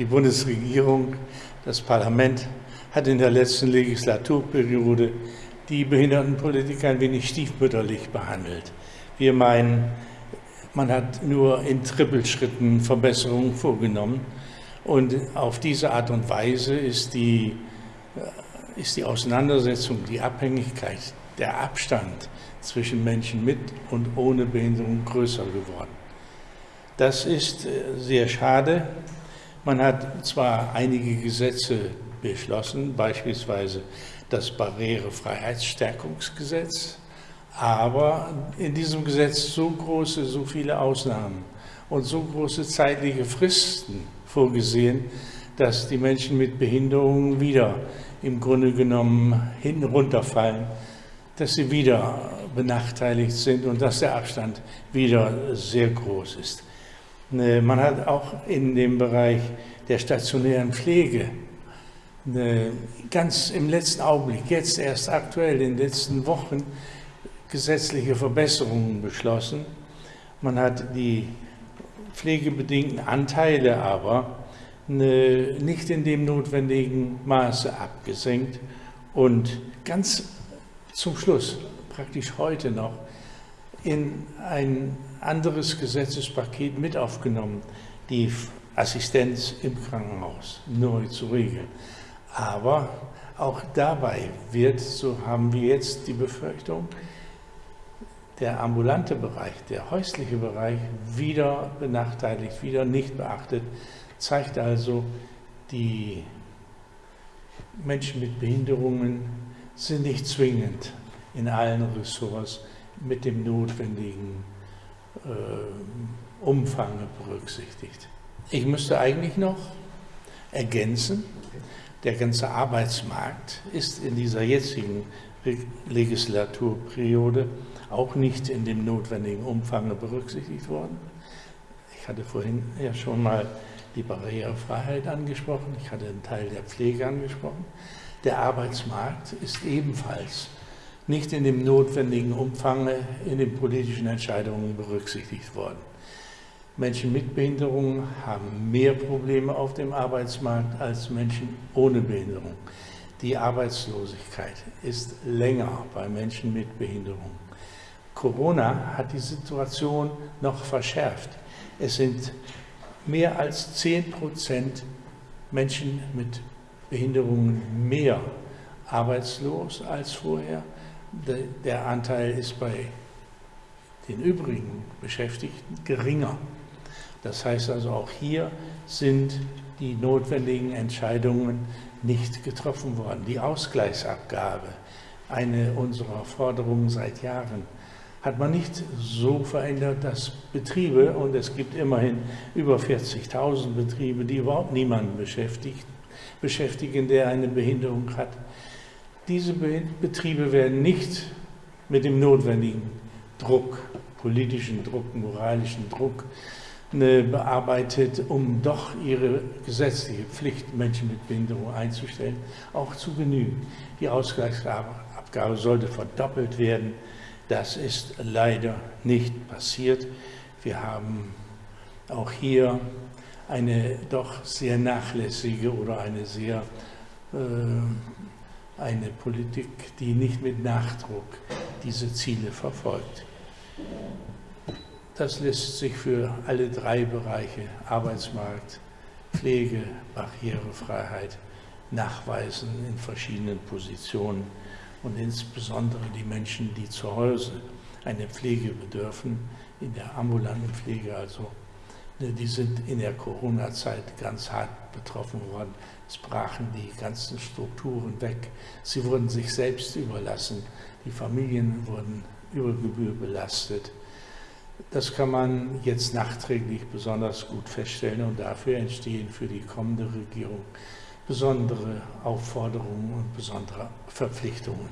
Die Bundesregierung, das Parlament hat in der letzten Legislaturperiode die Behindertenpolitik ein wenig stiefmütterlich behandelt. Wir meinen, man hat nur in Trippelschritten Verbesserungen vorgenommen und auf diese Art und Weise ist die, äh, ist die Auseinandersetzung, die Abhängigkeit, der Abstand zwischen Menschen mit und ohne Behinderung größer geworden. Das ist äh, sehr schade. Man hat zwar einige Gesetze beschlossen, beispielsweise das Barrierefreiheitsstärkungsgesetz, aber in diesem Gesetz so große, so viele Ausnahmen und so große zeitliche Fristen vorgesehen, dass die Menschen mit Behinderungen wieder im Grunde genommen hinten runterfallen, dass sie wieder benachteiligt sind und dass der Abstand wieder sehr groß ist. Ne, man hat auch in dem Bereich der stationären Pflege ne, ganz im letzten Augenblick, jetzt erst aktuell in den letzten Wochen, gesetzliche Verbesserungen beschlossen. Man hat die pflegebedingten Anteile aber ne, nicht in dem notwendigen Maße abgesenkt und ganz zum Schluss, praktisch heute noch, in ein anderes Gesetzespaket mit aufgenommen, die Assistenz im Krankenhaus neu zu regeln. Aber auch dabei wird, so haben wir jetzt die Befürchtung, der ambulante Bereich, der häusliche Bereich wieder benachteiligt, wieder nicht beachtet, zeigt also, die Menschen mit Behinderungen sind nicht zwingend in allen Ressorts mit dem notwendigen äh, Umfang berücksichtigt. Ich müsste eigentlich noch ergänzen, der ganze Arbeitsmarkt ist in dieser jetzigen Legislaturperiode auch nicht in dem notwendigen Umfang berücksichtigt worden. Ich hatte vorhin ja schon mal die Barrierefreiheit angesprochen, ich hatte einen Teil der Pflege angesprochen. Der Arbeitsmarkt ist ebenfalls nicht in dem notwendigen Umfang in den politischen Entscheidungen berücksichtigt worden. Menschen mit Behinderungen haben mehr Probleme auf dem Arbeitsmarkt als Menschen ohne Behinderung. Die Arbeitslosigkeit ist länger bei Menschen mit Behinderung. Corona hat die Situation noch verschärft. Es sind mehr als 10 Prozent Menschen mit Behinderungen mehr arbeitslos als vorher der Anteil ist bei den übrigen Beschäftigten geringer. Das heißt also, auch hier sind die notwendigen Entscheidungen nicht getroffen worden. Die Ausgleichsabgabe, eine unserer Forderungen seit Jahren, hat man nicht so verändert, dass Betriebe, und es gibt immerhin über 40.000 Betriebe, die überhaupt niemanden beschäftigen, der eine Behinderung hat, diese Betriebe werden nicht mit dem notwendigen Druck, politischen Druck, moralischen Druck ne, bearbeitet, um doch ihre gesetzliche Pflicht, Menschen mit Behinderung einzustellen, auch zu genügen. Die Ausgleichsabgabe sollte verdoppelt werden. Das ist leider nicht passiert. Wir haben auch hier eine doch sehr nachlässige oder eine sehr äh, eine Politik, die nicht mit Nachdruck diese Ziele verfolgt. Das lässt sich für alle drei Bereiche Arbeitsmarkt, Pflege, Barrierefreiheit nachweisen in verschiedenen Positionen und insbesondere die Menschen, die zu Hause eine Pflege bedürfen, in der ambulanten Pflege also die sind in der Corona-Zeit ganz hart betroffen worden. Es brachen die ganzen Strukturen weg. Sie wurden sich selbst überlassen. Die Familien wurden über Gebühr belastet. Das kann man jetzt nachträglich besonders gut feststellen und dafür entstehen für die kommende Regierung besondere Aufforderungen und besondere Verpflichtungen.